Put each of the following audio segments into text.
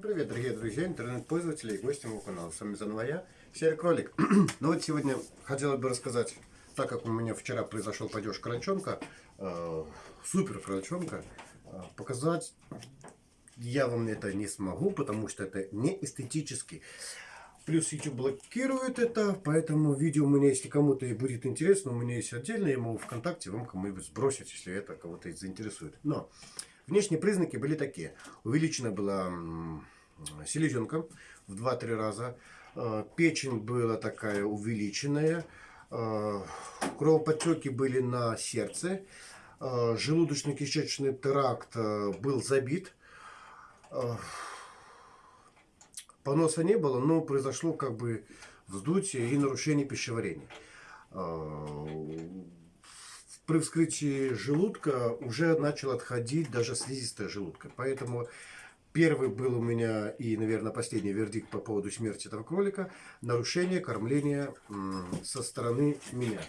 Привет, дорогие друзья, интернет-пользователи и гости моего канала. С вами заново я, Серый Кролик. ну вот сегодня хотелось бы рассказать, так как у меня вчера произошел падеж крольчонка, э, супер крольчонка, э, показать я вам это не смогу, потому что это не эстетически. Плюс YouTube блокирует это, поэтому видео у меня, если кому-то будет интересно, у меня есть отдельно, я могу ВКонтакте вам кому-нибудь сбросить, если это кого-то заинтересует. Но Внешние признаки были такие. Увеличена была селезенка в 2-3 раза. Э, печень была такая увеличенная. Э, кровоподтеки были на сердце. Э, желудочно-кишечный тракт был забит. Поноса не было, но произошло как бы вздутие и нарушение пищеварения при вскрытии желудка уже начал отходить даже слизистая желудка. Поэтому первый был у меня и, наверное, последний вердикт по поводу смерти этого кролика. Нарушение кормления со стороны меня.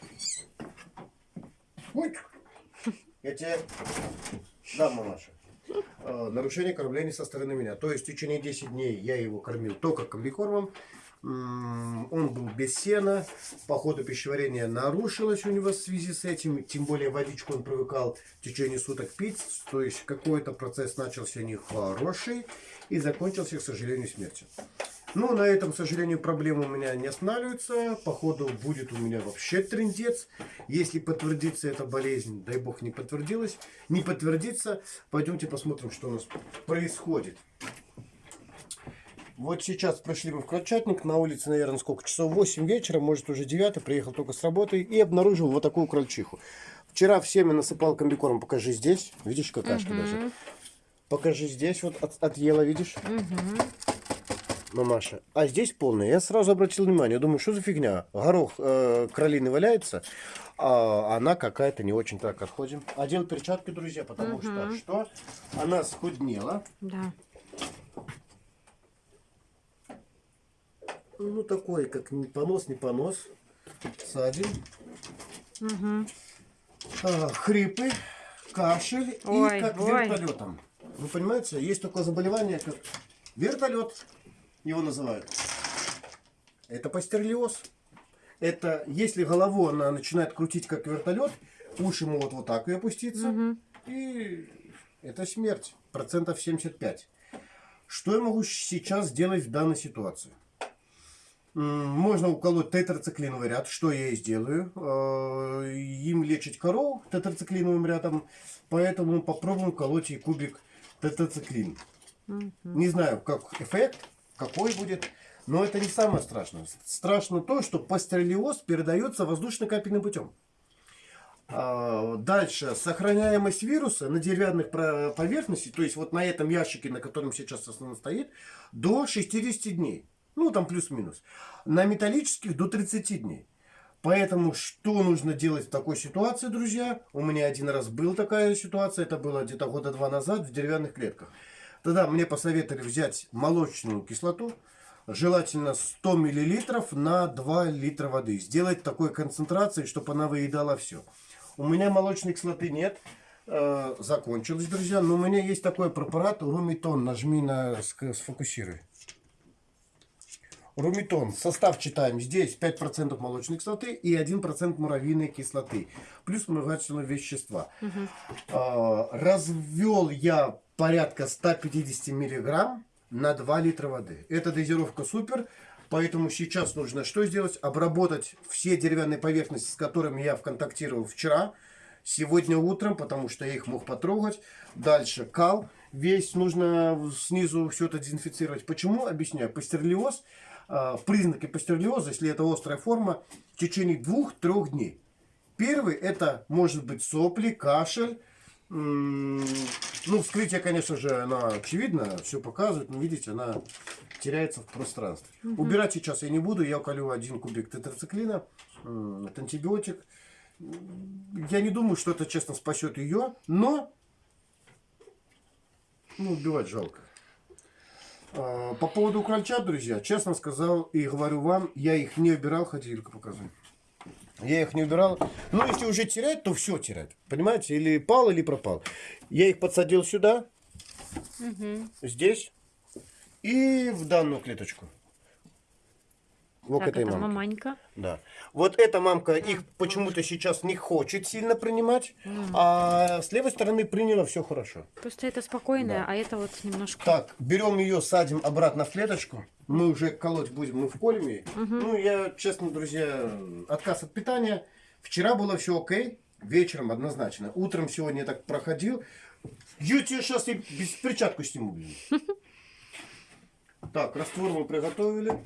Ой! Я тебе дам, мамаша. А, нарушение кормления со стороны меня. То есть в течение 10 дней я его кормил только комбикормом он был без сена, по ходу пищеварения нарушилось у него в связи с этим, тем более водичку он привыкал в течение суток пить, то есть какой-то процесс начался нехороший и закончился, к сожалению, смертью. Ну, на этом, к сожалению, проблема у меня не останавливается. Походу, будет у меня вообще трендец. Если подтвердится эта болезнь, дай бог не подтвердилась, не подтвердится, пойдемте посмотрим, что у нас происходит. Вот сейчас пришли мы в крольчатник, на улице, наверное, сколько часов, 8 вечера, может уже 9, приехал только с работы и обнаружил вот такую крольчиху. Вчера в семя насыпал комбикорм, покажи здесь, видишь какашка угу. даже. Покажи здесь, вот от, отъела, видишь? Угу. Мамаша. А здесь полная. Я сразу обратил внимание, думаю, что за фигня? Горох э, кролины валяется, а она какая-то не очень так отходим. Одел перчатки, друзья, потому угу. что что? Она схуднела. Да. Ну, такой, как не понос, не понос. Садим. Угу. А, хрипы, кашель ой, и как ой. вертолетом. Вы понимаете, есть такое заболевание, как вертолет, его называют. Это пастерлиоз. Это если голову она начинает крутить как вертолет, уши могут вот так и опуститься. Угу. И это смерть. Процентов 75. Что я могу сейчас сделать в данной ситуации? Можно уколоть тетрациклиновый ряд, что я и сделаю. Э, им лечить коров тетрациклиновым рядом, поэтому попробуем колоть и кубик тетрациклин. Не знаю, как эффект, какой будет, но это не самое страшное. Страшно то, что пастерелиоз передается воздушно-капельным путем. А, дальше, сохраняемость вируса на деревянных поверхностях, то есть вот на этом ящике, на котором сейчас основном стоит, до 60 дней. Ну, там плюс-минус. На металлических до 30 дней. Поэтому что нужно делать в такой ситуации, друзья? У меня один раз была такая ситуация, это было где-то года два назад в деревянных клетках. Тогда мне посоветовали взять молочную кислоту, желательно 100 мл на 2 литра воды. Сделать такой концентрацией, чтобы она выедала все. У меня молочной кислоты нет, э, закончилось, друзья. Но у меня есть такой препарат Румитон. Нажми на сфокусируй. Румитон. Состав читаем. Здесь 5% молочной кислоты и 1% муравьиной кислоты. Плюс вспомогательные вещества. Угу. А, развел я порядка 150 миллиграмм на 2 литра воды. Эта дозировка супер. Поэтому сейчас нужно что сделать? Обработать все деревянные поверхности, с которыми я контактировал вчера, сегодня утром, потому что я их мог потрогать. Дальше кал. Весь нужно снизу все это дезинфицировать. Почему? Объясняю. Пастерлиоз э, признаки пастерлиоза, если это острая форма, в течение двух-трех дней. Первый это может быть сопли, кашель. Ну, вскрытие, конечно же, она очевидно, все показывает, но видите, она теряется в пространстве. Угу. Убирать сейчас я не буду, я уколю один кубик тетрациклина, это антибиотик. Я не думаю, что это, честно, спасет ее, но ну, убивать жалко. А, по поводу крольчат, друзья, честно сказал и говорю вам, я их не убирал, хотя Юлька показывай. Я их не убирал. Ну, если уже терять, то все терять. Понимаете? Или пал, или пропал. Я их подсадил сюда. Угу. Здесь. и в данную клеточку. Вот так, к этой это мамке. маманька. Да. Вот эта мамка их почему-то сейчас не хочет сильно принимать, а с левой стороны приняла все хорошо. Просто это спокойная, Да. а это вот немножко... Так, берем ее, садим обратно в клеточку. Мы уже колоть будем, мы вколем ей. Ну, я, честно, друзья, отказ от питания. Вчера было все окей, вечером однозначно. Утром сегодня я так проходил. Я тебе сейчас и без перчатку сниму. Так, раствор мы приготовили.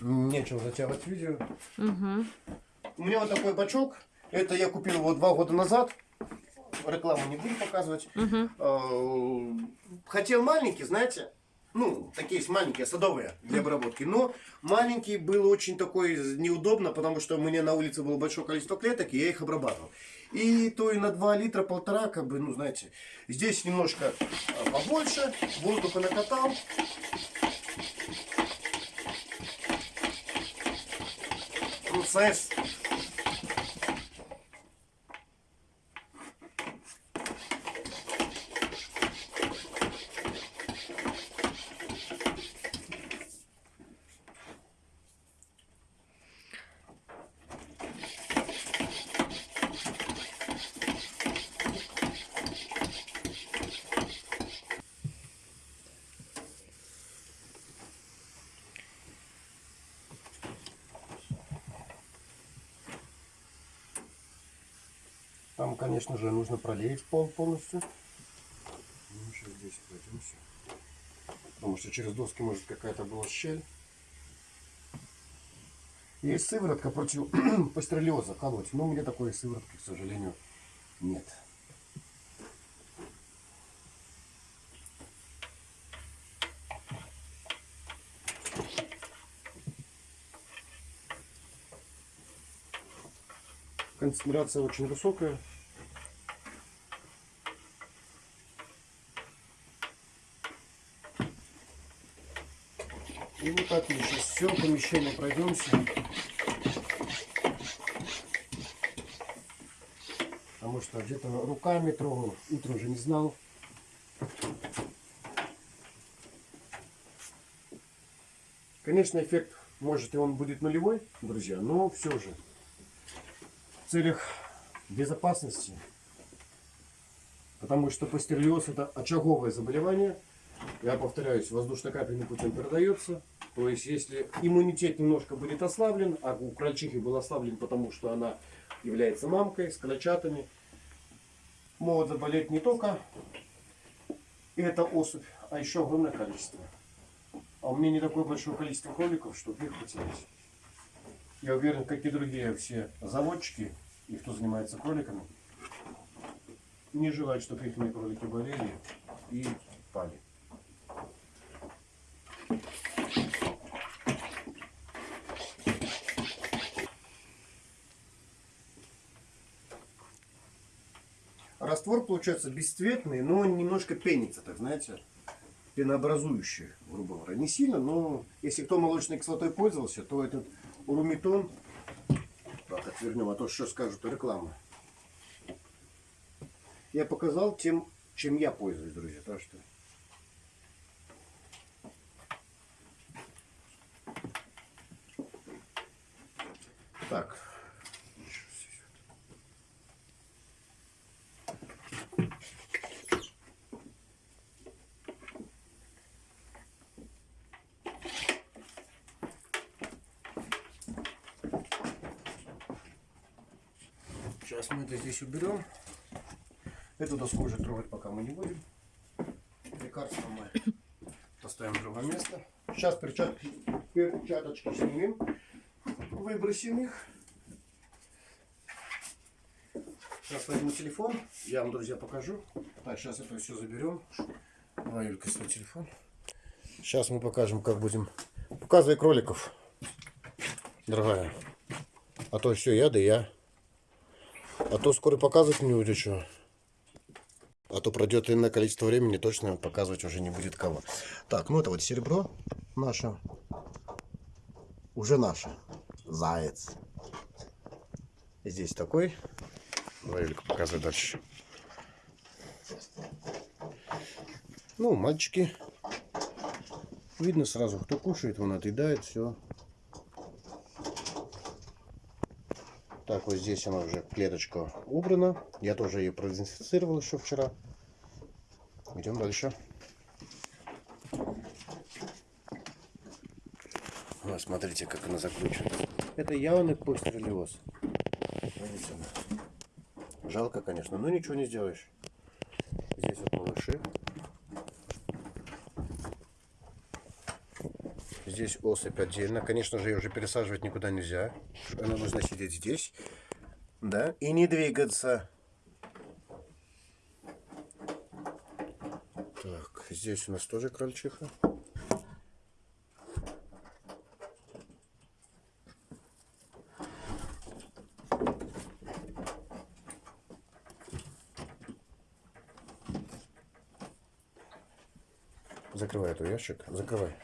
Нечего затягивать видео. Мгм. У меня вот такой бачок. Это я купил его два года назад. Рекламу не буду показывать. Э, Хотел маленький, знаете. Ну, такие есть маленькие, садовые для обработки. Но маленький был очень такой неудобно, потому что у меня на улице было большое количество клеток, и я их обрабатывал. И то и на 2 литра, полтора, как бы, ну, знаете. Здесь немножко э, побольше, воздуха накатал. Процесс Там, конечно же, нужно пролеять пол полностью. Ну, сейчас здесь пройдемся. Потому что через доски может какая-то была щель. Есть сыворотка против пастереллеза колоть. Но у меня такой сыворотки, к сожалению, нет. Концентрация очень высокая. И вот так мы сейчас все помещение пройдемся. Потому что где-то руками трогал, утром уже не знал. Конечно, эффект может и он будет нулевой, друзья, но все же в целях безопасности, потому что пастереллез это очаговое заболевание, я повторяюсь, воздушно-капельным путем передается, то есть если иммунитет немножко будет ослаблен, а у крольчихи был ослаблен, потому что она является мамкой с крольчатами, могут заболеть не только эта особь, а еще огромное количество. А у меня не такое большое количество кроликов, чтобы их потерять. Я уверен, как и другие все заводчики и кто занимается кроликами, не желают, чтобы их кролики болели и пали. Раствор получается бесцветный, но немножко пенится, так знаете, пенообразующий, грубо говоря. Не сильно, но если кто молочной кислотой пользовался, то этот урумитон, так, отвернем, а то что скажут, реклама. Я показал тем, чем я пользуюсь, друзья, так что... Так. Сейчас мы это здесь уберем. Эту доску уже трогать пока мы не будем. Лекарство мы поставим в другое место. Сейчас перчатки, перчаточки снимем. Выбросим их. Сейчас возьму телефон. Я вам, друзья, покажу. Так, сейчас это все заберем. Давай, Юлька, свой телефон. Сейчас мы покажем, как будем. Показывай кроликов, дорогая. А то все, я да я. А то скоро показывать не будет что. А то пройдет иное количество времени, точно показывать уже не будет кого. Так, ну это вот серебро наше. Уже наше. Заяц. Здесь такой. Давай, Юлька, показывай дальше. Ну, мальчики. Видно сразу, кто кушает, он отъедает, все. Так, вот здесь она уже клеточка убрана. Я тоже ее продезинфицировал еще вчера. Идем дальше. Вот, смотрите, как она закручена. Это явный она. Жалко, конечно, но ничего не сделаешь. Здесь вот малыши. Здесь особь отдельно. Конечно же, ее уже пересаживать никуда нельзя. Она нужно сидеть здесь. Да, и не двигаться. Так, здесь у нас тоже крольчиха. Закрывай эту ящик. Закрывай.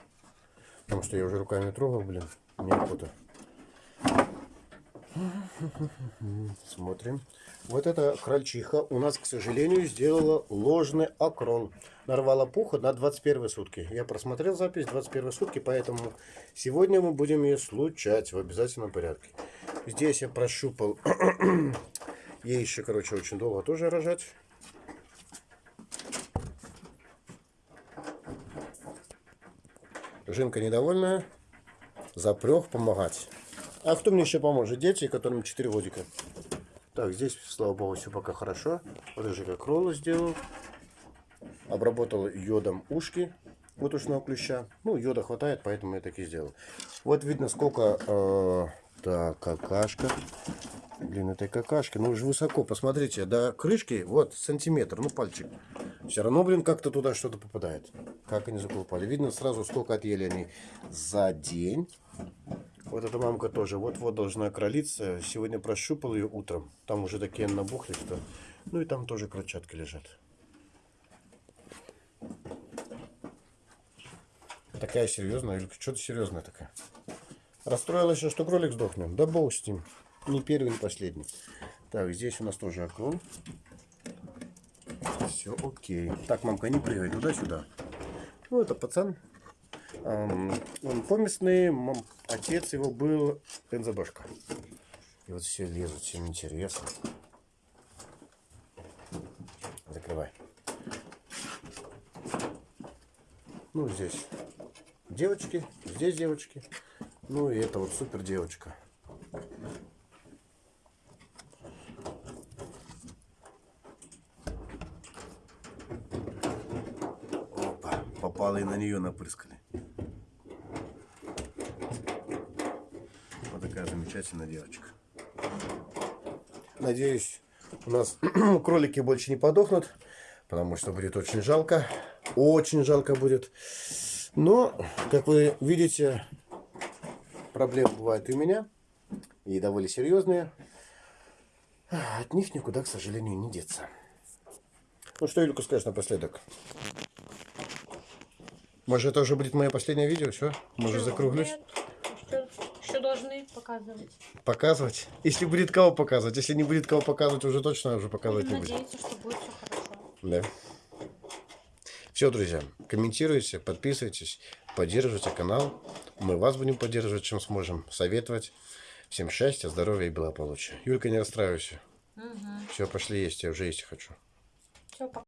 Потому что я уже руками трогал, блин. Неохота. Смотрим. Вот эта крольчиха у нас, к сожалению, сделала ложный окрол. Нарвала пуха на 21 сутки. Я просмотрел запись 21 сутки, поэтому сегодня мы будем ее случать в обязательном порядке. Здесь я прощупал. Ей еще, короче, очень долго тоже рожать. Жинка недовольная. Запрех помогать. А кто мне еще поможет? Дети, которым 4 годика. Так, здесь, слава богу, все пока хорошо. Рыжий как роллы сделал. Обработал йодом ушки вот ушного клеща. Ну, йода хватает, поэтому я так и сделал. Вот видно, сколько... Э, так, какашка. Блин, этой какашки. Ну, уже высоко. Посмотрите, до крышки, вот, сантиметр, ну, пальчик. Все равно, блин, как-то туда что-то попадает. Как они заколупали. Видно сразу, сколько отъели они за день. Вот эта мамка тоже вот-вот должна кролиться. Сегодня прощупал ее утром. Там уже такие набухли, что... Ну и там тоже крольчатки лежат. Такая серьезная, Юлька, что ты серьезная такая? Расстроилась, еще, что кролик сдохнет. Да бог с ним. Не первый, не последний. Так, здесь у нас тоже окно. Все окей. Так, мамка, не прыгай туда-сюда. Ну, это пацан. Он поместный. Отец его был бензобашка. И вот все лезут, всем интересно. Закрывай. Ну, здесь девочки, здесь девочки. Ну, и это вот супер девочка. Опа, попало и на нее напрыскали. Вот такая замечательная девочка. Надеюсь, у нас кролики больше не подохнут, потому что будет очень жалко. Очень жалко будет. Но, как вы видите, проблемы бывают и у меня. И довольно серьезные. От них никуда, к сожалению, не деться. Ну что, Юлька, скажешь напоследок? Может, это уже будет мое последнее видео? Все? Может, закруглюсь? Что, что должны показывать? Показывать? Если будет кого показывать. Если не будет кого показывать, уже точно уже показывать не Будем будет. надеяться, что будет все хорошо. Да. Все, друзья, комментируйте, подписывайтесь, поддерживайте канал. Мы вас будем поддерживать, чем сможем, советовать. Всем счастья, здоровья и благополучия. Юлька, не расстраивайся. Все, пошли есть, я уже есть хочу. Все, пока.